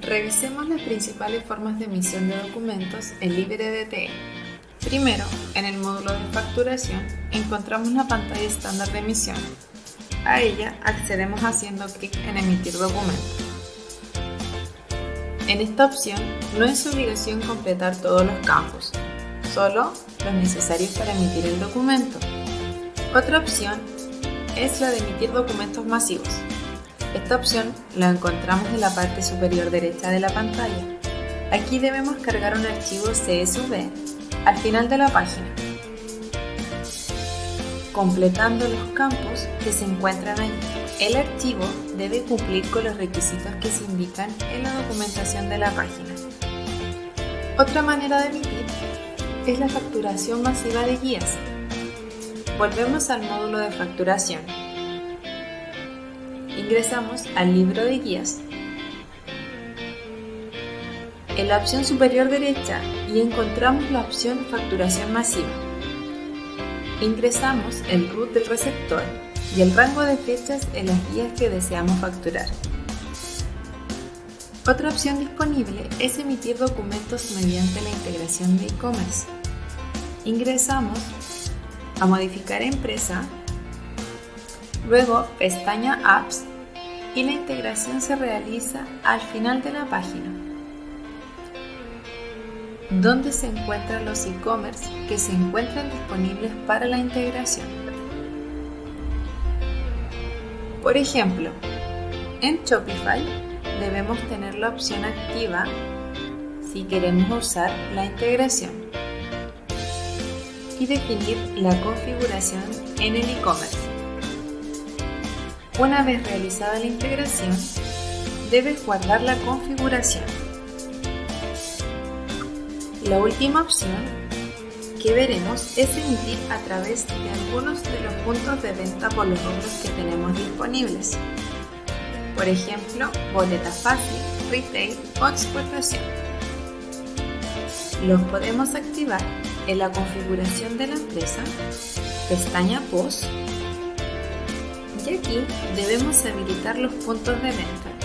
Revisemos las principales formas de emisión de documentos en LibreDTE. Primero, en el módulo de facturación encontramos la pantalla estándar de emisión. A ella accedemos haciendo clic en Emitir documento. En esta opción no es obligación completar todos los campos, solo los necesarios para emitir el documento. Otra opción es la de emitir documentos masivos. Esta opción la encontramos en la parte superior derecha de la pantalla. Aquí debemos cargar un archivo CSV al final de la página, completando los campos que se encuentran allí. El archivo debe cumplir con los requisitos que se indican en la documentación de la página. Otra manera de emitir es la facturación masiva de guías. Volvemos al módulo de facturación ingresamos al libro de guías. En la opción superior derecha y encontramos la opción facturación masiva. Ingresamos el root del receptor y el rango de fechas en las guías que deseamos facturar. Otra opción disponible es emitir documentos mediante la integración de e-commerce. Ingresamos a modificar empresa, luego pestaña apps y la integración se realiza al final de la página, donde se encuentran los e-commerce que se encuentran disponibles para la integración. Por ejemplo, en Shopify debemos tener la opción activa si queremos usar la integración y definir la configuración en el e-commerce. Una vez realizada la integración, debes guardar la configuración. La última opción que veremos es emitir a través de algunos de los puntos de venta por los rubros que tenemos disponibles. Por ejemplo, boleta fácil, retail o exportación. Los podemos activar en la configuración de la empresa, pestaña POST y aquí debemos habilitar los puntos de venta.